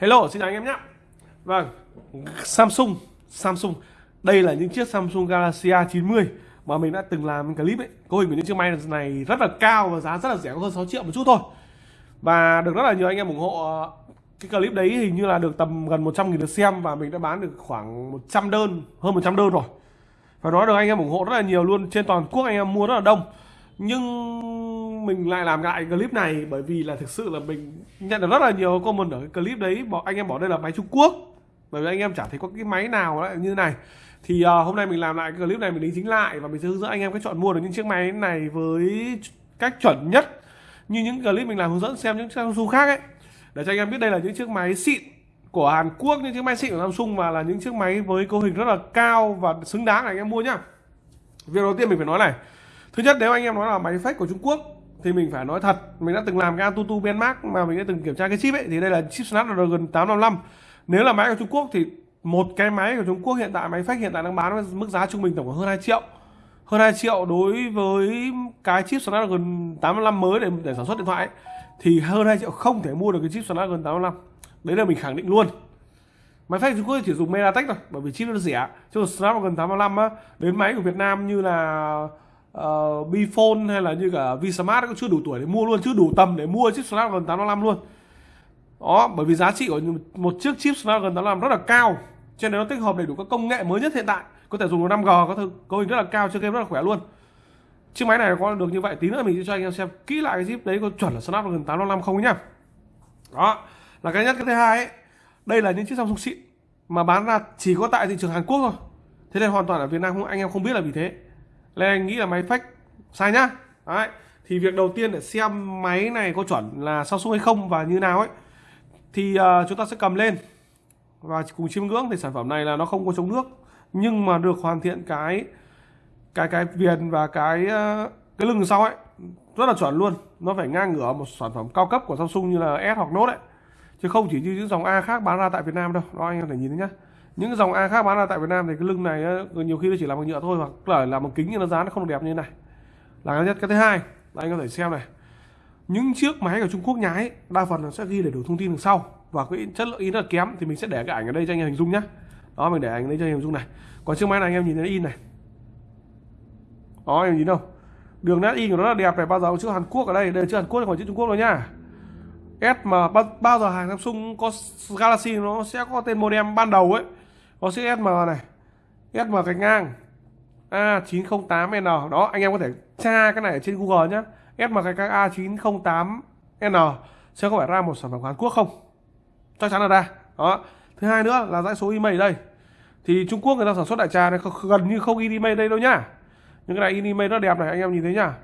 Hello, xin chào anh em nhé. Vâng, Samsung, Samsung. Đây là những chiếc Samsung Galaxy A90 mà mình đã từng làm clip ấy. Cấu hình của những chiếc máy này rất là cao và giá rất là rẻ, có hơn 6 triệu một chút thôi. Và được rất là nhiều anh em ủng hộ ờ, cái clip đấy hình như là được tầm gần 100 nghìn lượt xem và mình đã bán được khoảng 100 đơn, hơn 100 đơn rồi. Và nói được anh em ủng hộ rất là nhiều luôn, trên toàn quốc anh em mua rất là đông. Nhưng mình lại làm lại clip này bởi vì là thực sự là mình nhận được rất là nhiều comment ở cái clip đấy. Bỏ anh em bỏ đây là máy Trung Quốc. Bởi vì anh em chả thấy có cái máy nào lại như này. Thì uh, hôm nay mình làm lại cái clip này mình đính chính lại và mình sẽ hướng dẫn anh em cách chọn mua được những chiếc máy này với cách chuẩn nhất như những clip mình làm hướng dẫn xem những Samsung khác ấy. Để cho anh em biết đây là những chiếc máy xịn của Hàn Quốc những chiếc máy xịn của Samsung và là những chiếc máy với cấu hình rất là cao và xứng đáng để anh em mua nhá. Việc đầu tiên mình phải nói này thứ nhất nếu anh em nói là máy fake của Trung Quốc thì mình phải nói thật. Mình đã từng làm cái Antutu benchmark mà mình đã từng kiểm tra cái chip ấy thì đây là chip Snapdragon 855 nếu là máy của Trung Quốc thì một cái máy của Trung Quốc hiện tại máy fake hiện tại đang bán với mức giá trung bình tổng hơn 2 triệu. Hơn 2 triệu đối với cái chip Snapdragon 855 mới để để sản xuất điện thoại ấy, thì hơn 2 triệu không thể mua được cái chip Snapdragon 855 đấy là mình khẳng định luôn. Máy fake Trung Quốc chỉ dùng MediaTek thôi bởi vì chip nó rẻ. Chứ Snapdragon 855 á đến máy của Việt Nam như là Ờ, uh, Bphone hay là như cả Vsmart cũng chưa đủ tuổi để mua luôn chưa đủ tầm để mua chiếc Snapdragon 855 luôn. Đó bởi vì giá trị của một chiếc chip Snapdragon 855 rất là cao cho nên nó tích hợp đầy đủ các công nghệ mới nhất hiện tại. Có thể dùng được 5G có thứ cấu hình rất là cao chơi game rất là khỏe luôn. Chiếc máy này có được như vậy tí nữa mình sẽ cho anh em xem kỹ lại cái chip đấy có chuẩn là Snapdragon 855 không nhá. Đó là cái nhất cái thứ hai ấy đây là những chiếc Samsung xịn mà bán ra chỉ có tại thị trường Hàn Quốc thôi. Thế nên hoàn toàn ở Việt Nam không anh em không biết là vì thế nên anh nghĩ là máy fake sai nhá. Đấy thì việc đầu tiên để xem máy này có chuẩn là Samsung hay không và như nào ấy thì uh, chúng ta sẽ cầm lên và cùng chiêm ngưỡng thì sản phẩm này là nó không có chống nước nhưng mà được hoàn thiện cái cái cái viền và cái uh, cái lưng sau ấy. Rất là chuẩn luôn. Nó phải ngang ngửa một sản phẩm cao cấp của Samsung như là S hoặc Note ấy. Chứ không chỉ như những dòng A khác bán ra tại Việt Nam đâu. Đó anh em thể nhìn thấy nhá những dòng A khác bán ra tại Việt Nam thì cái lưng này nhiều khi nó chỉ làm bằng nhựa thôi hoặc là làm bằng kính nhưng nó dán nó không được đẹp như thế này. Là cái nhất. Cái thứ hai, là anh có thể xem này. Những chiếc máy của Trung Quốc nhái, đa phần là sẽ ghi đầy đủ thông tin đằng sau. Và cái chất lượng in rất là kém thì mình sẽ để cái ảnh ở đây cho anh em hình dung nhá. Đó, mình để ảnh ở đây cho anh em hình dung này. Còn chiếc máy này anh em nhìn thấy in này. Đó, anh em nhìn đâu? Đường nét in của nó là đẹp này. Bao giờ chữ Hàn Quốc ở đây. Đây là chữ Hàn Quốc còn chữ Trung Quốc rồi nhá. S mà bao giờ hàng Samsung có Galaxy, nó sẽ có tên modem ban đầu ấy có chữ SM này. SM gạch ngang. A908N đó, anh em có thể tra cái này ở trên Google nhé SM gạch ngang A908N sẽ có phải ra một sản phẩm Hàn Quốc không? Chắc chắn là ra. Đó. Thứ hai nữa là dãy số email đây. Thì Trung Quốc người ta sản xuất đại trà này gần như không in email đây đâu nhá. Những cái này in email rất đẹp này, anh em nhìn thấy nhá.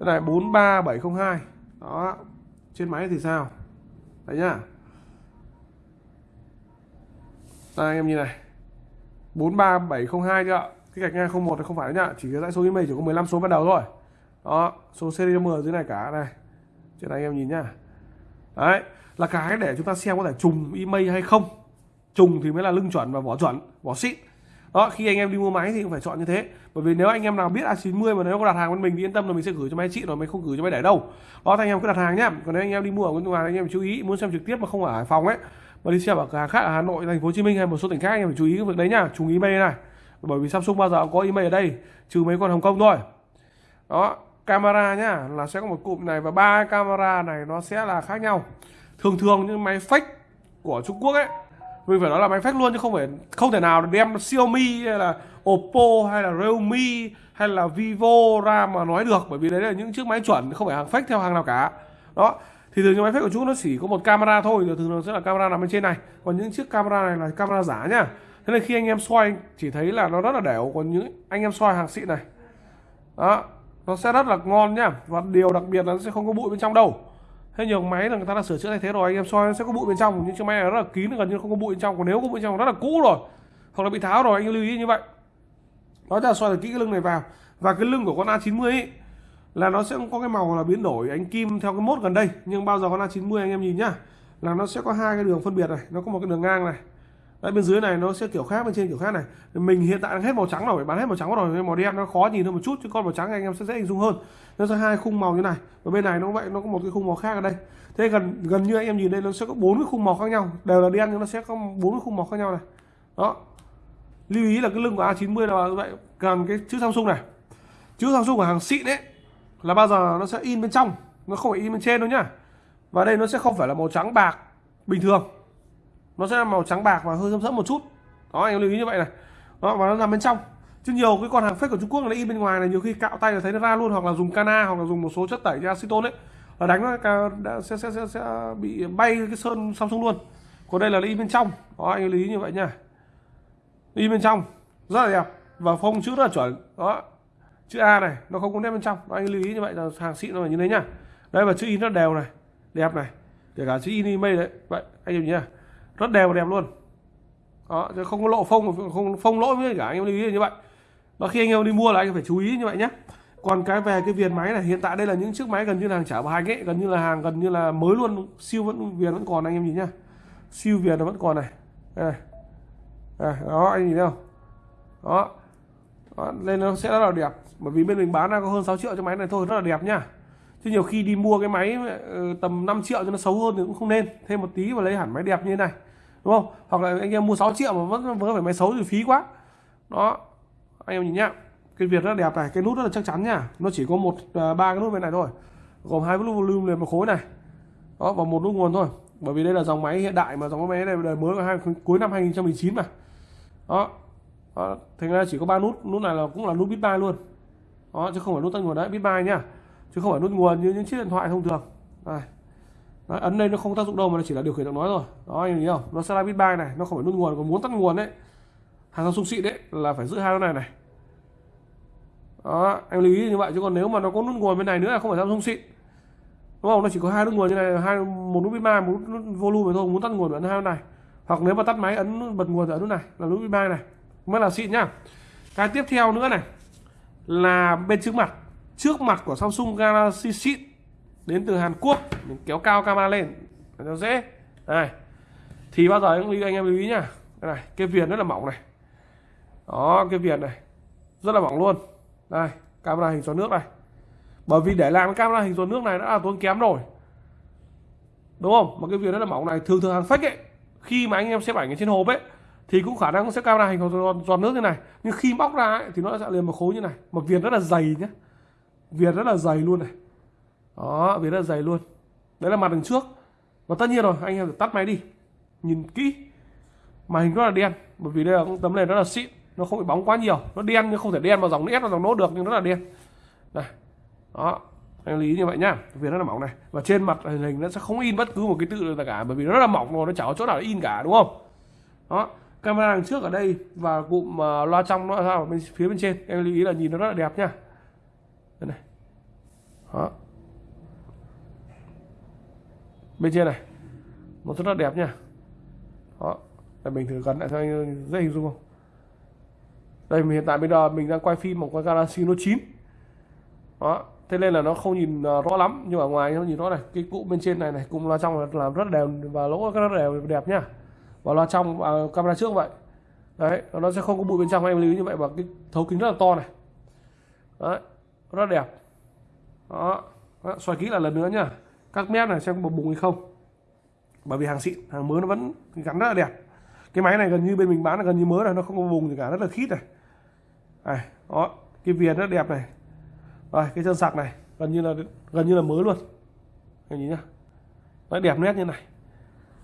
Cái này 43702 đó. Trên máy thì sao? Đấy nhá. Đây, anh em nhìn này. 43702 chưa ạ? Cái gạch ngang 01 thì không phải nhá, chỉ cái dãy số email chỉ có 15 số ban đầu thôi. Đó, số serial number dưới này cả, này. Trên này anh em nhìn nhá. Đấy, là cái để chúng ta xem có thể trùng email hay không. Trùng thì mới là lưng chuẩn và vỏ chuẩn, vỏ xịn. Đó, khi anh em đi mua máy thì cũng phải chọn như thế. Bởi vì nếu anh em nào biết A90 mà nếu có đặt hàng bên mình thì yên tâm là mình sẽ gửi cho máy chị rồi, mình không gửi cho máy để đâu. Đó, thì anh em cứ đặt hàng nhá. Còn nếu anh em đi mua ở bên ngoài anh em chú ý, muốn xem trực tiếp mà không ở Hải Phòng ấy mà đi xem ở cửa hàng khác ở Hà Nội, thành phố Hồ Chí Minh hay một số tỉnh khác, anh em phải chú ý cái việc đấy nhá, chú ý email này. Bởi vì Samsung bao giờ cũng có email ở đây, trừ mấy con Hồng Kông thôi. Đó, camera nhá, là sẽ có một cụm này và ba camera này nó sẽ là khác nhau. Thường thường những máy fake của Trung Quốc ấy, mình phải nói là máy fake luôn chứ không phải, không thể nào đem Xiaomi hay là Oppo hay là Realme hay là Vivo ra mà nói được, bởi vì đấy là những chiếc máy chuẩn, không phải hàng fake theo hàng nào cả. Đó thì thường những máy fake của chúng nó chỉ có một camera thôi thường nó sẽ là camera nằm bên trên này. Còn những chiếc camera này là camera giả nhá. Thế nên khi anh em soi chỉ thấy là nó rất là đều còn những anh em soi hàng xịn này đó nó sẽ rất là ngon nhá. Và điều đặc biệt là nó sẽ không có bụi bên trong đâu. Thế nhiều máy là người ta đã sửa chữa thay thế rồi anh em soi nó sẽ có bụi bên trong. Những chiếc máy này rất là kín gần như không có bụi bên trong. Còn nếu có bụi bên trong rất là cũ rồi. Hoặc là bị tháo rồi anh lưu ý như vậy. Đó là soi được kỹ cái lưng này vào. Và cái lưng của con A90 ấy, là nó sẽ có cái màu là biến đổi ánh kim theo cái mốt gần đây, nhưng bao giờ con A90 anh em nhìn nhá. Là nó sẽ có hai cái đường phân biệt này, nó có một cái đường ngang này. Đấy, bên dưới này nó sẽ kiểu khác, bên trên kiểu khác này. Mình hiện tại đang hết màu trắng rồi, bán hết màu trắng rồi nên màu đen nó khó nhìn hơn một chút, chứ con màu trắng anh em sẽ dễ hình dung hơn. Nó sẽ hai khung màu như này, và bên này nó vậy, nó có một cái khung màu khác ở đây. Thế gần gần như anh em nhìn đây, nó sẽ có bốn cái khung màu khác nhau, đều là đen nhưng nó sẽ có bốn cái khung màu khác nhau này. Đó. Lưu ý là cái lưng của A90 là vậy, cần cái chữ Samsung này. Chữ Samsung của hàng xịn đấy là bao giờ nó sẽ in bên trong nó không phải in bên trên đâu nhá. Và đây nó sẽ không phải là màu trắng bạc bình thường. Nó sẽ là màu trắng bạc và hơi sẫm sẫm một chút. Đó anh lưu ý như vậy này. Đó và nó nằm bên trong. Chứ nhiều cái con hàng fake của Trung Quốc nó in bên ngoài này nhiều khi cạo tay là thấy nó ra luôn hoặc là dùng cana hoặc là dùng một số chất tẩy như acetone đấy là đánh nó sẽ, sẽ, sẽ, sẽ bị bay cái sơn Samsung luôn. Còn đây là in bên trong. Đó anh lưu ý như vậy nha in bên trong. Rất là đẹp. Và phông chữ rất là chuẩn. Đó chữ A này nó không có nét bên trong. Anh lưu ý như vậy là hàng xịn nó phải như thế nhá. Đây và chữ in rất đều này đẹp này. Kể cả chữ in email đấy. Vậy anh em nhá. Rất đều và đẹp luôn. Đó chứ không có lộ phông không phông lỗi với cả anh em lưu ý như vậy. Và khi anh em đi mua là anh phải chú ý như vậy nhé còn cái về cái viền máy này hiện tại đây là những chiếc máy gần như là hàng trả bài ấy gần như là hàng gần như là mới luôn siêu vẫn viền vẫn còn anh em nhìn nhá. Siêu viền nó vẫn còn này. Đây à, đó anh nhìn thấy không? Đó. đó lên nó sẽ rất là đẹp bởi vì bên mình bán ra có hơn 6 triệu cho máy này thôi rất là đẹp nhá chứ nhiều khi đi mua cái máy ừ, tầm 5 triệu cho nó xấu hơn thì cũng không nên. Thêm một tí và lấy hẳn máy đẹp như thế này đúng không? Hoặc là anh em mua 6 triệu mà vẫn vẫn phải máy xấu thì phí quá. Đó anh em nhìn nhá. Cái việt rất là đẹp này cái nút rất là chắc chắn nhá nó chỉ có một à, ba cái nút bên này thôi gồm hai nút volume liền một khối này. Đó và một nút nguồn thôi. Bởi vì đây là dòng máy hiện đại mà dòng máy này đời mới hai cuối năm 2019 mà. Đó, đó. thành ra chỉ có ba nút nút này là cũng là nút bit ba luôn đó chứ không phải nút tắt nguồn đấy bit buy nhá. Chứ không phải nút nguồn như những chiếc điện thoại thông thường. Đây. Đấy, ấn đây nó không tác dụng đâu mà nó chỉ là điều khiển giọng nói rồi đó anh nhìn không? Nó sẽ là bit buy này nó không phải nút nguồn còn muốn tắt nguồn đấy. Hàng Samsung xịn đấy là phải giữ hai cái này này. Đó em lưu ý như vậy chứ còn nếu mà nó có nút nguồn bên này nữa là không phải Samsung xịn. Đúng không? Nó chỉ có hai nút nguồn như này hai một nút bit một nút volume thôi muốn tắt nguồn ấn hai này. Hoặc nếu mà tắt máy ấn bật nguồn ở nút này là nút bit này. Mới là xịn nhá. Cái tiếp theo nữa này là bên trước mặt. Trước mặt của Samsung Galaxy xịn đến từ Hàn Quốc. Mình kéo cao camera lên cho dễ. Này, thì bao giờ anh, anh em lưu ý nhá. Đây này cái viền rất là mỏng này. Đó cái viền này rất là mỏng luôn. Đây camera hình giọt nước này. Bởi vì để làm cái camera hình giọt nước này đã là tốn kém rồi. Đúng không? Mà cái viền rất là mỏng này thường thường hàng fake ấy khi mà anh em xếp ảnh ở trên hộp ấy thì cũng khả năng sẽ cao ra hình giọt, giọt nước như này. Nhưng khi bóc ra ấy, thì nó sẽ liền một khối như này. Một viền rất là dày nhé viền rất là dày luôn này. Đó viền rất là dày luôn. Đấy là mặt đằng trước. Và tất nhiên rồi anh em phải tắt máy đi. Nhìn kỹ. Màn hình rất là đen. Bởi vì đây là tấm nền rất là xịn. Nó không bị bóng quá nhiều. Nó đen nhưng không thể đen vào dòng nét vào dòng nốt được nhưng nó là đen. Này. Đó anh lý như vậy nhá. Viền rất là mỏng này. Và trên mặt hình nó sẽ không in bất cứ một cái tự nào cả bởi vì nó rất là mỏng rồi nó chả có chỗ nào in cả đúng không? Đó camera đằng trước ở đây và cụm uh, loa trong nó ra ở bên phía bên trên. Em lưu ý là nhìn nó rất là đẹp nha. Đây này. Đó. Bên trên này. Nó rất là đẹp nha. Đó. Để mình thử gần lại cho anh ờ, dễ hình dung không? Đây mình hiện tại bây giờ mình đang quay phim một con Galaxy Note 9 đó. Thế nên là nó không nhìn ờ, rõ lắm nhưng ở ngoài nó nhìn rõ này. Cái cụm bên trên này này cụm loa trong làm rất đều và lỗ rất đều đẹp nhá và loa trong và camera trước vậy. Đấy nó sẽ không có bụi bên trong em lưu ý như vậy và cái thấu kính rất là to này. Đấy rất đẹp. Đó, đó. xoay kỹ là lần nữa nhá. Các mép này xem có bùng hay không. Bởi vì hàng xịn hàng mới nó vẫn gắn rất là đẹp. Cái máy này gần như bên mình bán là gần như mới rồi nó không có vùng gì cả rất là khít này. Này đó cái viền rất đẹp này. Rồi cái chân sạc này gần như là gần như là mới luôn. Anh nhìn nhá. Nó đẹp nét như này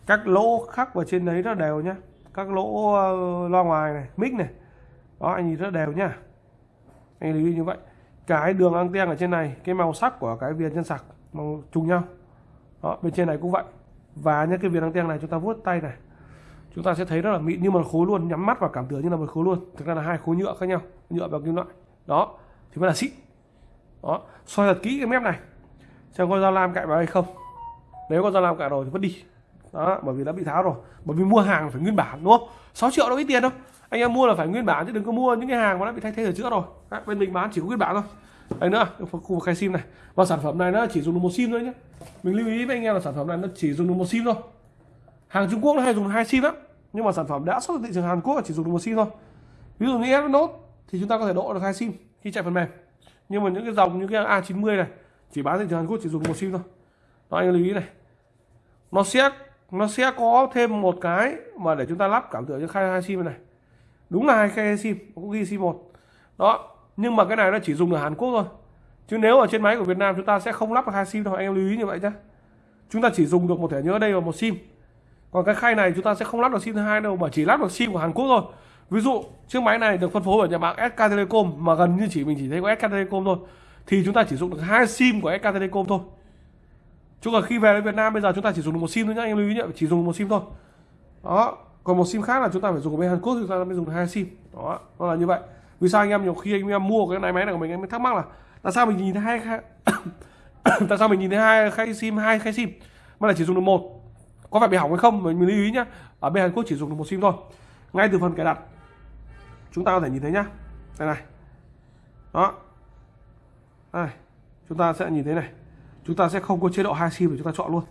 các lỗ khắc vào trên đấy rất đều nhá. Các lỗ ờ, loa ngoài này mic này. Đó anh nhìn rất đều nhá. Anh lưu ý như vậy. Cái đường anten ở trên này cái màu sắc của cái viền chân sạc màu trùng nhau. Đó, bên trên này cũng vậy. Và những cái viền anten này chúng ta vuốt tay này. Chúng ta sẽ thấy rất là mịn như một khối luôn nhắm mắt và cảm tưởng như là một khối luôn. Thực ra là hai khối nhựa khác nhau nhựa và kim loại. Đó thì mới là xịn. Đó soi thật kỹ cái mép này. Xem có dao lam cạy vào hay không. Nếu có dao lam cạy rồi thì vứt đi đó bởi vì đã bị tháo rồi. Bởi vì mua hàng phải nguyên bản đúng không? 6 triệu đâu ít tiền đâu. Anh em mua là phải nguyên bản chứ đừng có mua những cái hàng mà đã bị thay thế ở chữa rồi. Đó, bên mình bán chỉ có nguyên bản thôi. Đây nữa khu vực khai sim này. Và sản phẩm này nó chỉ dùng được một sim thôi nhé mình lưu ý với anh em là sản phẩm này nó chỉ dùng được một sim thôi. Hàng Trung Quốc nó hay dùng hai sim lắm. Nhưng mà sản phẩm đã xuất thị trường Hàn Quốc chỉ dùng được một sim thôi. Ví dụ như Note thì chúng ta có thể độ được hai sim khi chạy phần mềm. Nhưng mà những cái dòng như cái A90 này chỉ bán thị trường Hàn Quốc chỉ dùng một sim thôi. Đó anh lưu ý này. Nó sẽ nó sẽ có thêm một cái mà để chúng ta lắp cảm tưởng như khai hai sim này. Đúng là hai khai sim cũng ghi sim một. Đó, nhưng mà cái này nó chỉ dùng ở Hàn Quốc thôi. Chứ nếu ở trên máy của Việt Nam chúng ta sẽ không lắp được hai sim đâu, anh em lưu ý như vậy nhé chúng ta chỉ dùng được một thẻ nhớ đây và một sim. Còn cái khay này chúng ta sẽ không lắp được sim thứ hai đâu, mà chỉ lắp được sim của Hàn Quốc thôi. Ví dụ, chiếc máy này được phân phối ở nhà mạng SK Telecom, mà gần như chỉ mình chỉ thấy có SK Telecom thôi, thì chúng ta chỉ dùng được hai sim của SK Telecom thôi chứ còn khi về đến Việt Nam bây giờ chúng ta chỉ dùng được một sim thôi nhá anh em lưu ý nhé chỉ dùng một sim thôi. Đó còn một sim khác là chúng ta phải dùng của bên Hàn Quốc thì chúng ta mới dùng được hai sim. Đó nó là như vậy. Vì sao anh em nhiều khi anh em mua cái này máy này của mình anh em thắc mắc là tại sao mình nhìn thấy hai khai tại sao mình nhìn thấy hai khai sim hai khai sim mà lại chỉ dùng được một? Có phải bị hỏng hay không? Mình, mình lưu ý nhá. Ở bên Hàn Quốc chỉ dùng được một sim thôi. Ngay từ phần cài đặt chúng ta có thể nhìn thấy nhá. Đây này. Đó. Đây chúng ta sẽ nhìn thấy này chúng ta sẽ không có chế độ hai sim để chúng ta chọn luôn.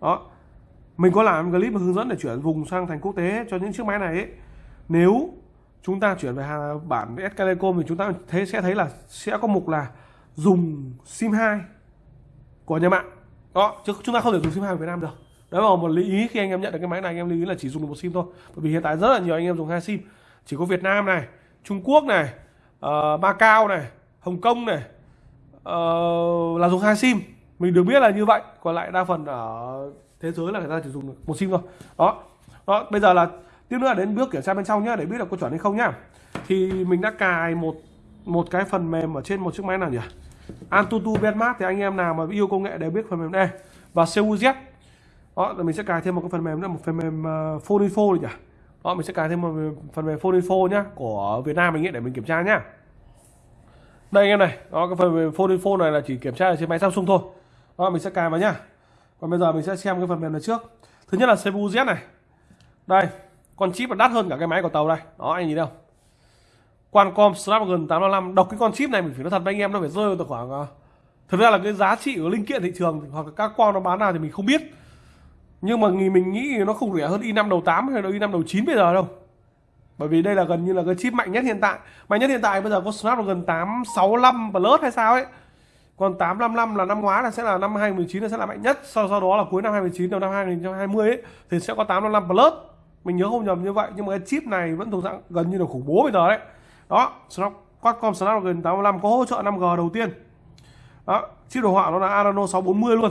Đó. Mình có làm clip hướng dẫn để chuyển vùng sang thành quốc tế cho những chiếc máy này ấy. nếu chúng ta chuyển về hàng bản SK Telecom thì chúng ta thấy sẽ thấy là sẽ có mục là dùng sim 2 của nhà mạng. Đó chứ chúng ta không thể dùng sim 2 của Việt Nam được. Đấy là một lý ý khi anh em nhận được cái máy này anh em lưu ý là chỉ dùng được một sim thôi. Bởi vì hiện tại rất là nhiều anh em dùng hai sim. Chỉ có Việt Nam này Trung Quốc này uh, Macau này Hồng Kông này uh, là dùng hai sim. Mình được biết là như vậy còn lại đa phần ở thế giới là người ta chỉ dùng được một sim thôi. Đó. Đó bây giờ là tiếp nữa là đến bước kiểm tra bên trong nhá để biết là có chuẩn hay không nhá. Thì mình đã cài một một cái phần mềm ở trên một chiếc máy nào nhỉ? Antutu Benchmark, thì anh em nào mà yêu công nghệ đều biết phần mềm này và CUZ đó là mình sẽ cài thêm một cái phần mềm nữa một phần mềm ờ, uh, Phone Info nhỉ? Đó mình sẽ cài thêm một phần mềm Phone Info nhá của Việt Nam mình nghĩ để mình kiểm tra nhá đây anh em này, đó, cái phần mềm Phone Info này là chỉ kiểm tra ở trên máy Samsung thôi. Đó, mình sẽ cài vào nhá. Còn bây giờ mình sẽ xem cái phần mềm này trước. Thứ nhất là CPU Z này. Đây, con chip là đắt hơn cả cái máy của tàu đây. Đó, anh nhìn đâu Qualcomm Snapdragon 855 đọc cái con chip này mình phải nói thật với anh em, nó phải rơi vào khoảng à, thực ra là cái giá trị của linh kiện thị trường hoặc là các con nó bán nào thì mình không biết. Nhưng mà mình nghĩ nó không rẻ hơn i5 đầu 8 hay là i5 đầu 9 bây giờ đâu bởi vì đây là gần như là cái chip mạnh nhất hiện tại. Mạnh nhất hiện tại bây giờ có Snapdragon 865 Plus hay sao ấy. Còn 855 là năm ngoái là sẽ là năm 2019 là sẽ là mạnh nhất. Sau sau đó là cuối năm 2019 đầu năm 2020 ấy, thì sẽ có 855 Plus. Mình nhớ không nhầm như vậy, nhưng mà cái chip này vẫn thuộc dạng gần như là khủng bố bây giờ đấy. Đó Qualcomm Snapdragon 855 có hỗ trợ 5G đầu tiên. Đó, chip đồ họa nó là Adreno 640 luôn.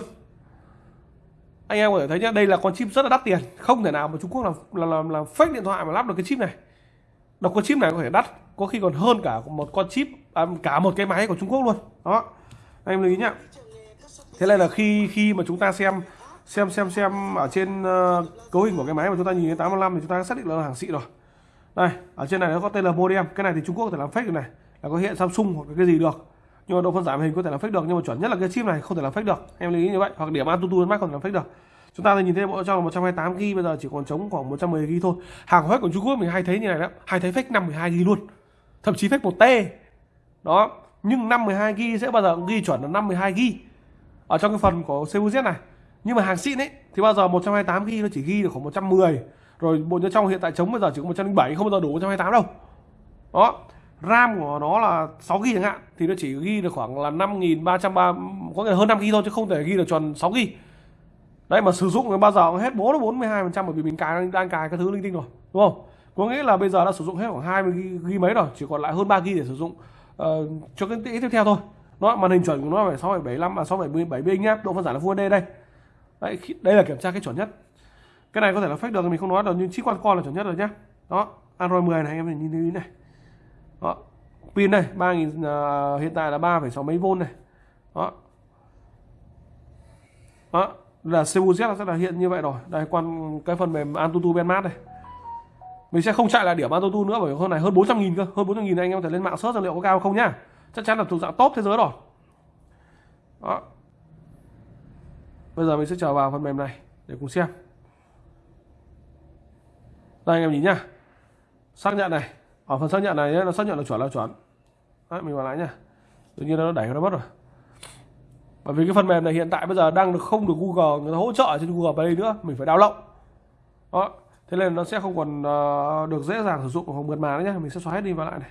Anh em có thể thấy nhá, đây là con chip rất là đắt tiền. Không thể nào mà Trung Quốc làm là làm là fake điện thoại mà lắp được cái chip này độc con chip này có thể đắt có khi còn hơn cả một con chip à, cả một cái máy của Trung Quốc luôn. Đó. Anh em lưu ý nhá. Thế này là khi khi mà chúng ta xem xem xem xem ở trên uh, cấu hình của cái máy mà chúng ta nhìn thấy 85 thì chúng ta xác định là hàng xịn rồi. Đây ở trên này nó có tên là modem. Cái này thì Trung Quốc có thể làm fake được này. Là có hiện Samsung hoặc cái gì được. Nhưng mà độ phân giải hình có thể làm fake được. Nhưng mà chuẩn nhất là cái chip này không thể làm fake được. Em lưu ý như vậy. Hoặc điểm Antutu Max không thể làm fake được chúng ta nhìn thấy bộ trong là 128 GB bây giờ chỉ còn trống khoảng 110 GB thôi. Hàng hết của Trung Quốc mình hay thấy như này đó, hay thấy fake 512 GB luôn. Thậm chí fake 1 T. Đó, nhưng 512 GB sẽ bao giờ ghi chuẩn là 512 GB ở trong cái phần của CUZ này. Nhưng mà hàng xịn ấy, thì bao giờ 128 GB nó chỉ ghi được khoảng 110 rồi bộ nhớ trong hiện tại trống bây giờ chỉ có 107 không bao giờ đủ 128 đâu. Đó, RAM của nó là 6 GB chẳng hạn, thì nó chỉ ghi được khoảng là 5330 có nghĩa là hơn 5 GB thôi, chứ không thể ghi được tròn 6 GB đấy mà sử dụng bao giờ hết 4 42 phần trăm bởi vì mình cài đang cài các thứ linh tinh rồi đúng không? Có nghĩa là bây giờ đã sử dụng hết khoảng 20 ghi mấy rồi chỉ còn lại hơn 3 ghi để sử dụng uh, cho cái tiếp theo thôi. Nó màn hình chuẩn của nó phải 675 và 677 inch nhá độ phân giải là Full HD đây. Đấy đây là kiểm tra cái chuẩn nhất. Cái này có thể là fake được mình không nói được nhưng chip quan con là chuẩn nhất rồi nhá. Đó Android 10 này em nhìn thấy này. Đó pin đây 3000 uh, hiện tại là 3,6 mấy v này. Đó. Đó là CUZ sẽ là hiện như vậy rồi. Đây quan cái phần mềm Antutu Benchmark này mình sẽ không chạy lại điểm Antutu nữa bởi hơn này hơn 400 nghìn cơ. Hơn 400 nghìn anh em có thể lên mạng search liệu có cao không nhá. Chắc chắn là thuộc dạng top thế giới rồi. Đó. Bây giờ mình sẽ trở vào phần mềm này để cùng xem. Đây anh em nhìn nhá. Xác nhận này. Ở phần xác nhận này nó xác nhận là chuẩn là chuẩn. Đấy, mình vào lại nhá. Tự nhiên nó đẩy nó mất rồi bởi vì cái phần mềm này hiện tại bây giờ đang được không được Google, người ta hỗ trợ trên Google Play nữa, mình phải download. Đó, thế nên nó sẽ không còn ờ, được dễ dàng sử dụng hoặc mượt mà nữa nhé mình sẽ xóa hết đi vào lại này.